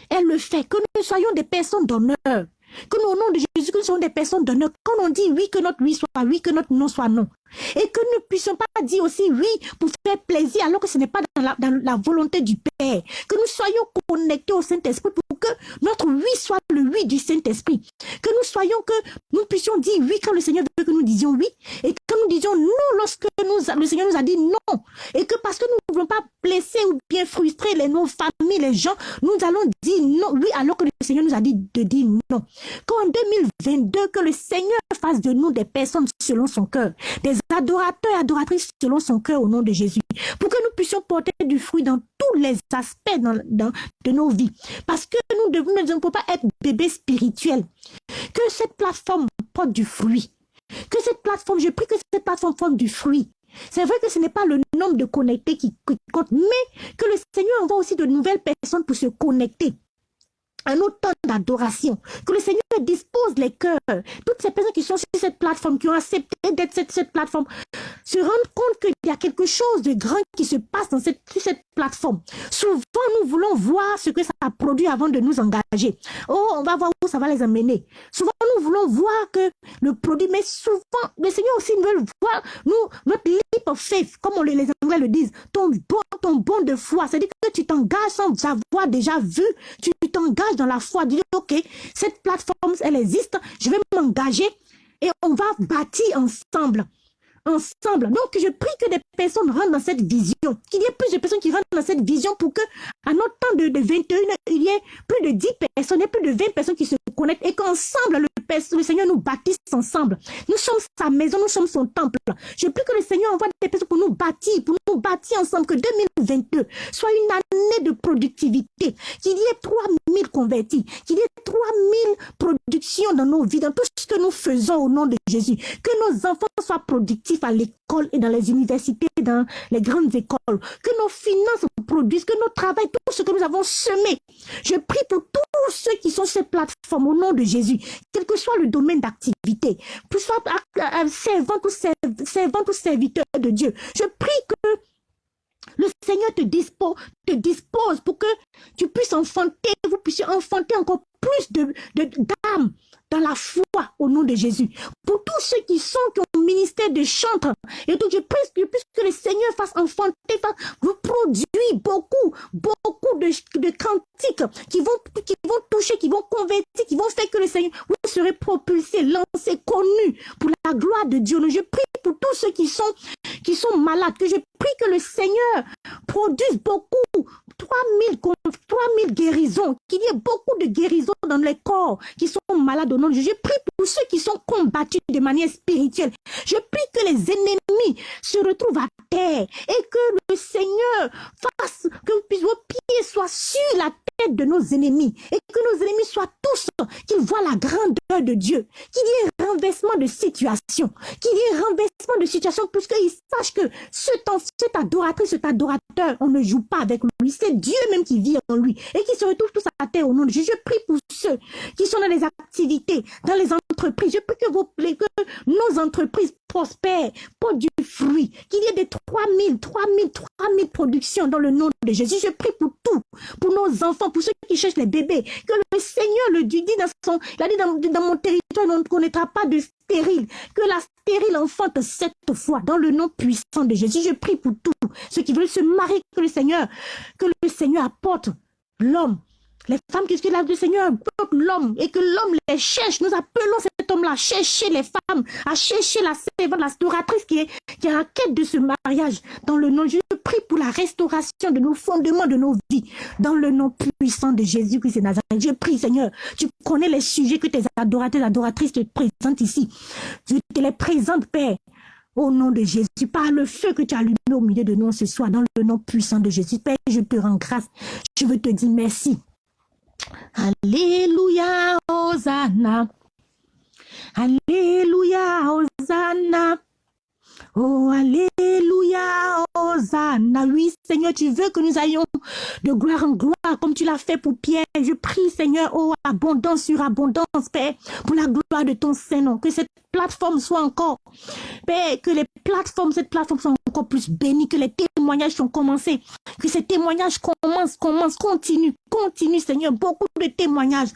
Elle le fait, que nous soyons des personnes d'honneur, que nous, au nom de Jésus, que nous sommes des personnes d'honneur. Quand on dit oui, que notre oui soit oui, que notre non soit non. Et que nous ne puissions pas dire aussi oui pour faire plaisir alors que ce n'est pas dans la, dans la, volonté du Père. Que nous soyons connectés au Saint-Esprit pour que notre oui soit le oui du Saint-Esprit. Que nous soyons, que nous puissions dire oui quand le Seigneur veut que nous disions oui. Et que nous disions non lorsque le Seigneur nous a dit non. Et que parce que nous ne voulons pas blesser ou bien frustrer les, nos familles, les gens, nous allons dire non, oui, alors que le Seigneur nous a dit de dire non. Qu'en 2022, que le Seigneur fasse de nous des personnes selon son cœur, des adorateurs et adoratrices selon son cœur au nom de Jésus, pour que nous puissions porter du fruit dans tous les aspects dans, de nos vies. Parce que nous, devons, ne devons pas être bébés spirituels. Que cette plateforme porte du fruit. Que cette plateforme, je prie que cette plateforme porte du fruit. C'est vrai que ce n'est pas le nombre de connectés qui compte, mais que le Seigneur envoie aussi de nouvelles personnes pour se connecter un autre temps d'adoration. Que le Seigneur dispose les cœurs. Toutes ces personnes qui sont sur cette plateforme, qui ont accepté d'être sur cette plateforme, se rendent compte qu'il y a quelque chose de grand qui se passe dans cette, sur cette plateforme. Souvent, nous voulons voir ce que ça produit avant de nous engager. Oh, on va voir où ça va les amener. Souvent, nous voulons voir que le produit, mais souvent, le Seigneur aussi veut voir, nous, notre leap of faith, comme les, les Anglais le disent, ton bon, ton bon de foi. C'est-à-dire que tu t'engages sans avoir déjà vu, tu t'engages dans la foi, ok, cette plateforme, elle existe, je vais m'engager et on va bâtir ensemble ensemble. Donc, je prie que des personnes rentrent dans cette vision, qu'il y ait plus de personnes qui rentrent dans cette vision pour que, à notre temps de, 21 il y ait plus de 10 personnes et plus de 20 personnes qui se connectent et qu'ensemble, le, Seigneur nous bâtisse ensemble. Nous sommes sa maison, nous sommes son temple. Je prie que le Seigneur envoie des personnes pour nous bâtir, pour nous bâtir ensemble, que 2022 soit une année de productivité, qu'il y ait 3000 convertis, qu'il y ait 3000 productions dans nos vies, dans tout ce que nous faisons au nom de Jésus, que nos enfants soient productifs à l'école et dans les universités, dans les grandes écoles, que nos finances produisent, que notre travail, tout ce que nous avons semé. Je prie pour tous ceux qui sont sur cette plateforme au nom de Jésus, quel que soit le domaine d'activité, que ce soit servant ou, ou serviteur de Dieu. Je prie que le Seigneur te dispose, te dispose pour que tu puisses enfanter, vous puissiez enfanter encore plus de d'âmes dans la foi au nom de Jésus. Pour tous ceux qui sont qui ont ministère de chantre, et donc je prie, que le Seigneur fasse enfanter, vous produire beaucoup, beaucoup de, cantiques qui vont, qui vont toucher, qui vont convertir, qui vont faire que le Seigneur, vous serez propulsé, lancé, connu pour la gloire de Dieu. je prie pour tous ceux qui sont, qui sont malades, que je prie que le Seigneur produise beaucoup, 3000, 3000 guérisons, qu'il y ait beaucoup de guérisons dans les corps qui sont malades au nom de Jésus. Je prie pour ceux qui sont combattus de manière spirituelle. Je prie que les ennemis se retrouvent à terre et que le Seigneur fasse que vos pieds soient sur la tête de nos ennemis et que nos ennemis soient tous, qu'ils voient la grandeur de Dieu, qu'il y ait renversement de situation, qu'il y ait renversement de situation puisqu'ils sachent que cet, adoratrice, cet adorateur, on ne joue pas avec lui. C'est Dieu même qui vit en lui et qui se retrouve tous à terre au nom de Jésus. Je prie pour ceux qui sont dans les activités, dans les entreprises. Je prie que, vos, que nos entreprises prospèrent, pour du fruit, qu'il y ait des 3000, 3000, 3000 productions dans le nom de Jésus. Je prie pour tout, pour nos enfants, pour ceux qui cherchent les bébés, que le Seigneur le dit dans son, il dit dans, mon territoire, on ne connaîtra pas de stérile, que la stérile enfante cette fois, dans le nom puissant de Jésus. Je prie pour tout, ceux qui veulent se marier, que le Seigneur, que le Seigneur apporte l'homme les femmes qui suivent la du Seigneur l'homme et que l'homme les cherche. Nous appelons cet homme-là à chercher les femmes, à chercher la servante, la restauratrice qui est, qui est en quête de ce mariage. Dans le nom, de Jésus, je prie pour la restauration de nos fondements, de nos vies. Dans le nom puissant de Jésus-Christ de Nazareth. Je prie, Seigneur, tu connais les sujets que tes adorateurs, adoratrices te présentent ici. Tu te les présentes, Père. Au nom de Jésus, par le feu que tu as allumé au milieu de nous ce soir, dans le nom puissant de Jésus, Père, je te rends grâce. Je veux te dire merci. Alléluia, Hosanna. Alléluia, Hosanna. Oh, Alléluia, Hosanna. Oui, Seigneur, tu veux que nous ayons de gloire en gloire, comme tu l'as fait pour Pierre. Je prie, Seigneur, oh, abondance sur abondance, Père, pour la gloire de ton Saint-Nom. Que cette plateforme soit encore, Père, que les plateformes, cette plateforme soit encore plus bénie, que les témoignages sont commencés, que ces témoignages commencent, commencent, continuent, continuent, Seigneur, beaucoup de témoignages.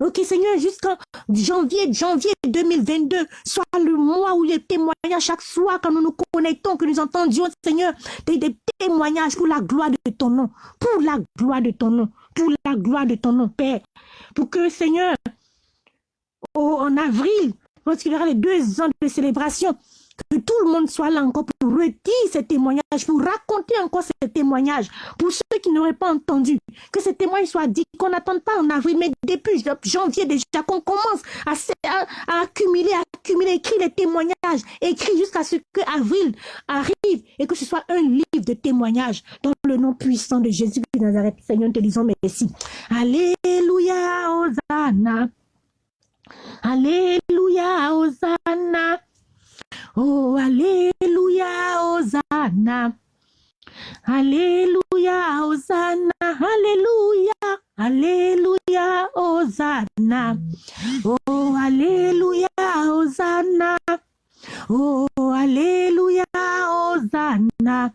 Ok, Seigneur, jusqu'en janvier, janvier 2022, soit le mois où des témoignages chaque soir quand nous nous connectons, que nous entendions, Seigneur, des, des témoignages pour la gloire de ton nom, pour la gloire de ton nom, pour la gloire de ton nom, Père. Pour que, Seigneur, en avril, lorsqu'il y aura les deux ans de célébration, que tout le monde soit là encore pour retirer ces témoignages, pour raconter encore ces témoignages, pour ceux qui n'auraient pas entendu, que ces témoignages soient dits, qu'on n'attende pas en avril, mais depuis janvier déjà, qu'on commence à, accumuler, à accumuler, écrire les témoignages, écrire jusqu'à ce que avril arrive et que ce soit un livre de témoignages dans le nom puissant de Jésus de Nazareth. Seigneur, te disons merci. Alléluia, Hosanna. Alléluia, Hosanna. Oh, Alléluia, Hosanna. Alléluia, Hosanna. Alléluia, Alléluia, Hosanna. Oh, Alléluia, Hosanna. Oh, Alléluia, Hosanna.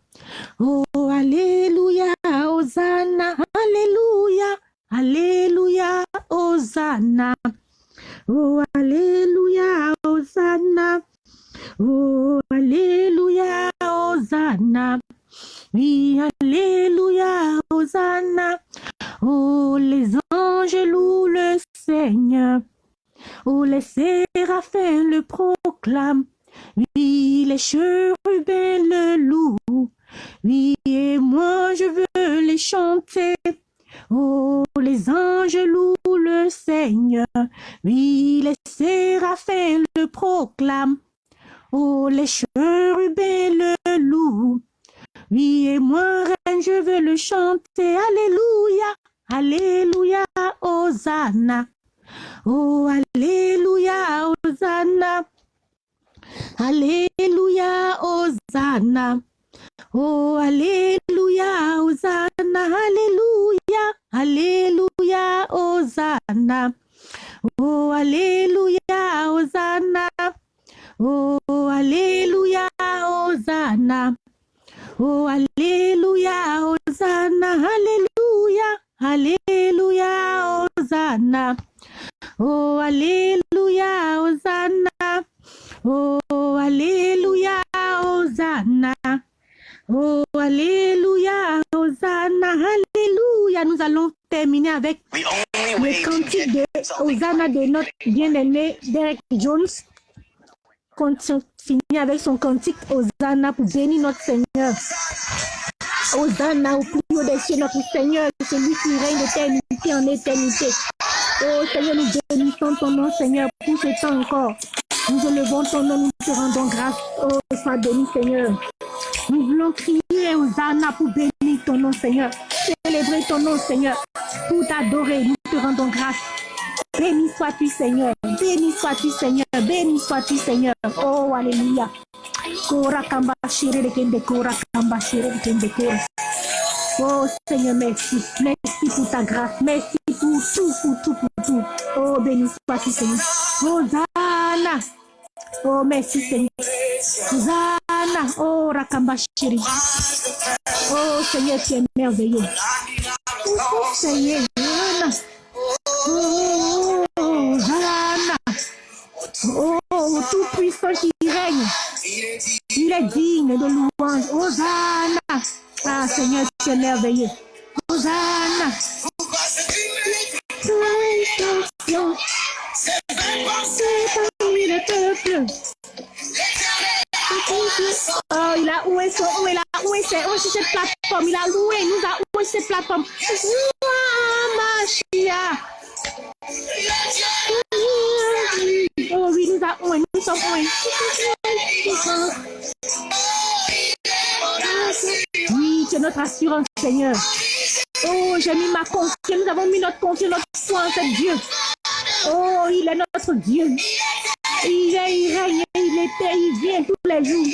Oh, Alléluia, Hosanna. Alléluia, Alléluia, Hosanna. Oh, Alléluia, Hosanna. Oh, Alléluia, Hosanna. Oui, Alléluia, Hosanna. Oh, les anges louent le Seigneur. Oh, les séraphins le proclament. Oui, les chérubins le louent. Oui, et moi je veux les chanter. Oh, les anges louent le Seigneur. Oui, les séraphins le proclament. Oh, les chérubins le louent. Oui, et moi, reine, je veux le chanter. Alléluia, Alléluia, Hosanna. Oh, Alléluia, Hosanna. Alléluia, Hosanna. Oh, Alléluia, Hosanna. Alléluia, Alléluia, Hosanna. Oh, Alléluia, Hosanna. Oh, Hosanna. Oh, Alléluia, Hosanna, Alléluia, Alléluia, Hosanna. Oh, Alléluia, Hosanna. Oh, Alléluia, Hosanna. Oh, Alléluia, Hosanna, Alléluia. Nous allons terminer avec le cantique de Hosanna de notre bien-aimé Derek Jones finit avec son cantique Hosanna pour bénir notre Seigneur. Hosanna au plus haut des cieux, notre Seigneur, celui qui règne d'éternité en éternité. Oh Seigneur, nous bénissons ton nom, Seigneur, pour ce temps encore. Nous élevons ton nom, nous te rendons grâce. Oh, sois béni, Seigneur. Nous voulons crier Hosanna pour bénir ton nom, Seigneur. Célébrer ton nom, Seigneur. Pour t'adorer, nous te rendons grâce. Béni sois-tu, Seigneur. Béni sois-tu, Seigneur. Béni sois-tu, Seigneur. Oh, Alléluia. Kora kamba shire de kende kora kamba shire de kende kora. Oh Seigneur, merci. Merci pour ta grâce. Merci pour tout, pour tout, pour tout. Oh, béni sois-tu, Seigneur. Hosanna. Oh, merci, Seigneur. Hosanna. Oh, Rakamba Shiri. Oh, Seigneur, tu es merveilleux. Oh, Seigneur. Oh, Hosanna. Oh, tout puissant qui règne. Il est digne de louange. Hosanna. Ah, Seigneur, tu es merveilleux. Hosanna. C'est parmi le peuple. Oh, il a loué son, là, où est cette, où est cette plateforme, il a loué, nous a loué cette plateforme. Machia. Oh oui, nous a loué, nous sommes loués. Oui, c'est notre assurance, Seigneur. Oh, j'ai mis ma confiance, nous avons mis notre confiance, notre foi en ce Dieu. Oh, il est notre Dieu. Il est, il règne, il était, il vient tous les jours.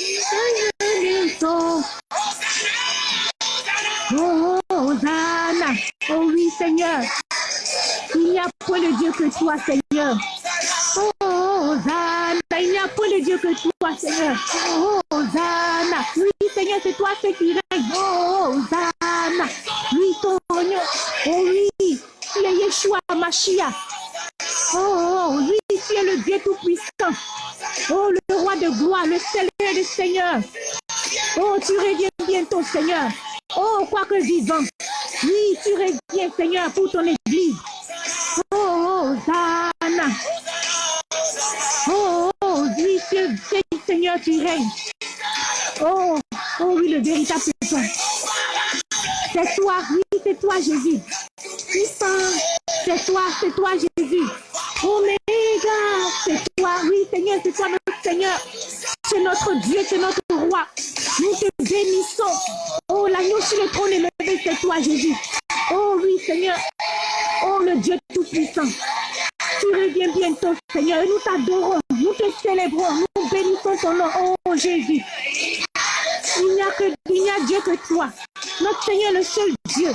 Oh, Hosanna. Oh oui, Seigneur. Il n'y a point de Dieu que toi, Seigneur. Oh, Hosanna. Il n'y a point de Dieu que toi, Seigneur. Oh, Hosanna. Oui, Seigneur, c'est toi ce qui règne. Oh, Hosanna. Oui, ton nom. Oh oui, il est Yeshua Mashiach. Oh, oh, oui, tu es le Dieu Tout-Puissant. Oh, le roi de gloire, le Seigneur des Seigneurs. Oh, tu reviens bientôt, Seigneur. Oh, quoi que vivant. Oui, tu reviens, Seigneur, pour ton Église. Oh, Zana. Oh, oh, oui, Seigneur, tu règnes. Oh, oh oui, le véritable puissant. C'est toi, oui, c'est toi, Jésus. Puissant, c'est toi, c'est toi, Jésus. Oméga, c'est toi, oui, Seigneur, c'est toi notre Seigneur. C'est notre Dieu, c'est notre roi. Nous te bénissons. Oh, l'agneau sur le trône élevé, c'est toi, Jésus. Oh oui, Seigneur. Oh, le Dieu tout-puissant. Tu reviens bientôt, Seigneur, et nous t'adorons, nous te célébrons, nous bénissons ton nom, oh Jésus. Il n'y a que il n'y a Dieu que toi. Notre Seigneur, le seul Dieu,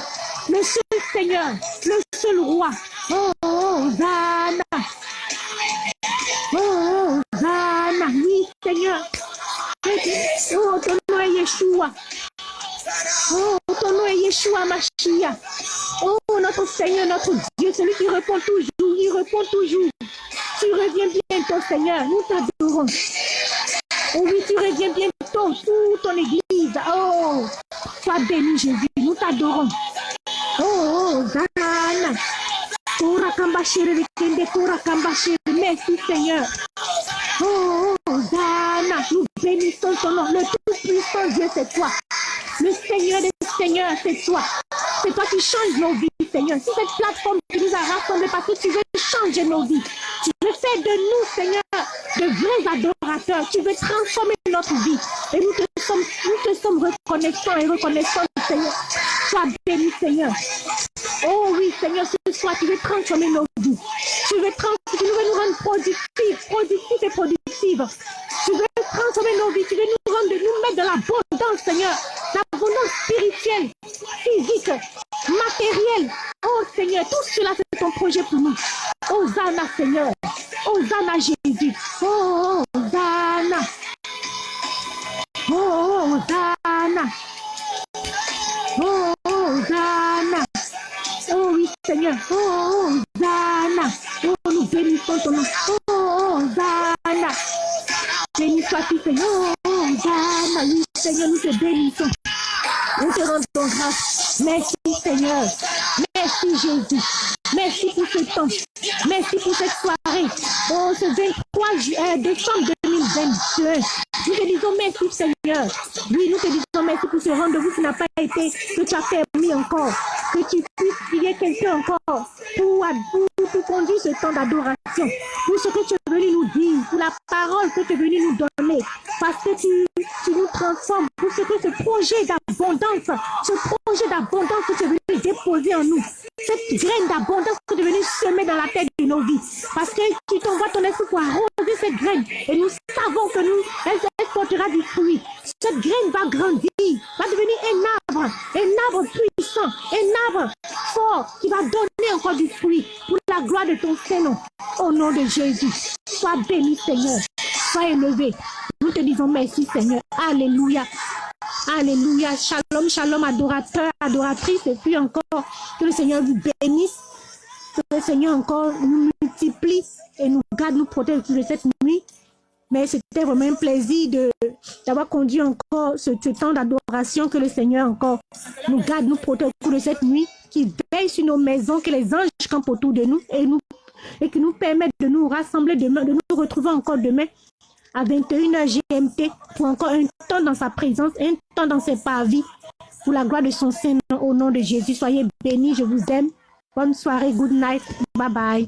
le seul Seigneur, le seul roi. Oh, Zana. Oh, Zana. Oui, Seigneur. Oh, ton nom est Yeshua. Oh, ton nom est Yeshua Mashiach. Oh, notre Seigneur, notre Dieu, celui qui répond toujours, il répond toujours. Tu reviens bientôt, Seigneur. Nous t'adorons. Oh oui, tu reviens bientôt pour ton église. Oh, sois béni, Jésus. Nous t'adorons. Oh, Zana. Merci, Seigneur. Oh, Zana. Nous bénissons ton nom. Le tout-puissant Dieu, c'est toi. Le Seigneur des Seigneurs, c'est toi. C'est toi qui changes nos vies, Seigneur. Si cette plateforme qui nous a rassemblés parce que tu veux changer nos vies. Tu veux faire de nous, Seigneur, de vrais adorateurs. Tu veux transformer notre vie. Et nous te sommes, nous te sommes reconnaissants et reconnaissants, Seigneur. Sois béni, Seigneur. Oh oui, Seigneur, ce soir, tu veux transformer nos vies. Tu veux, tu veux nous rendre productifs, productifs et productives. Tu veux transformer nos vies. Tu veux nous rendre, nous mettre de l'abondance, Seigneur. L'abondance spirituelle, physique, matérielle. Oh Seigneur, tout cela, c'est ton projet pour nous. Hosanna, Seigneur. Hosanna, Jésus. Oh, Hosanna. Oh, Hosanna. Oh. Oh oui, Seigneur. Oh, Hosanna. Oh, nous bénissons ton nom. Oh, Hosanna. Béni sois-tu, Seigneur. Oh, Hosanna. Oui, Seigneur, nous te bénissons. Nous te rendons grâce. Merci, Seigneur. Merci, Jésus. Merci pour ce temps. Merci pour cette soirée. Oh, ce 23 décembre 2022. Nous te disons merci, Seigneur. Oui, nous te disons merci pour ce rendez-vous qui n'a pas été, que tu as permis encore. Que tu puisses, ait quelqu'un encore pour, pour, pour conduire ce temps d'adoration. Pour ce que tu es venu nous dire, pour la parole que tu es venu nous donner. Parce que tu, tu nous transformes. Pour ce que ce projet d'abondance, ce projet d'abondance que tu es venu déposer en nous. Cette graine d'abondance que tu es venu semer dans la tête de nos vies. Parce que tu t'envoies ton esprit pour arroser cette graine. Et nous savons que nous, elle, portera du fruit. Cette graine va grandir, va devenir un arbre, un arbre puissant, un arbre fort qui va donner encore du fruit pour la gloire de ton Seigneur. Au nom de Jésus, sois béni Seigneur, sois élevé. Nous te disons merci Seigneur. Alléluia. Alléluia. Shalom, shalom, adorateur, adoratrice. Et puis encore, que le Seigneur vous bénisse. Que le Seigneur encore nous multiplie et nous garde, nous protège de cette nuit. Mais c'était vraiment un plaisir d'avoir conduit encore ce, temps d'adoration que le Seigneur encore nous garde, nous protège de cette nuit, qui veille sur nos maisons, que les anges campent autour de nous et, nous, et qui nous permettent de nous rassembler demain, de nous retrouver encore demain à 21h GMT pour encore un temps dans sa présence, un temps dans ses parvis, pour la gloire de son Seigneur, au nom de Jésus. Soyez bénis, je vous aime. Bonne soirée, good night, bye bye.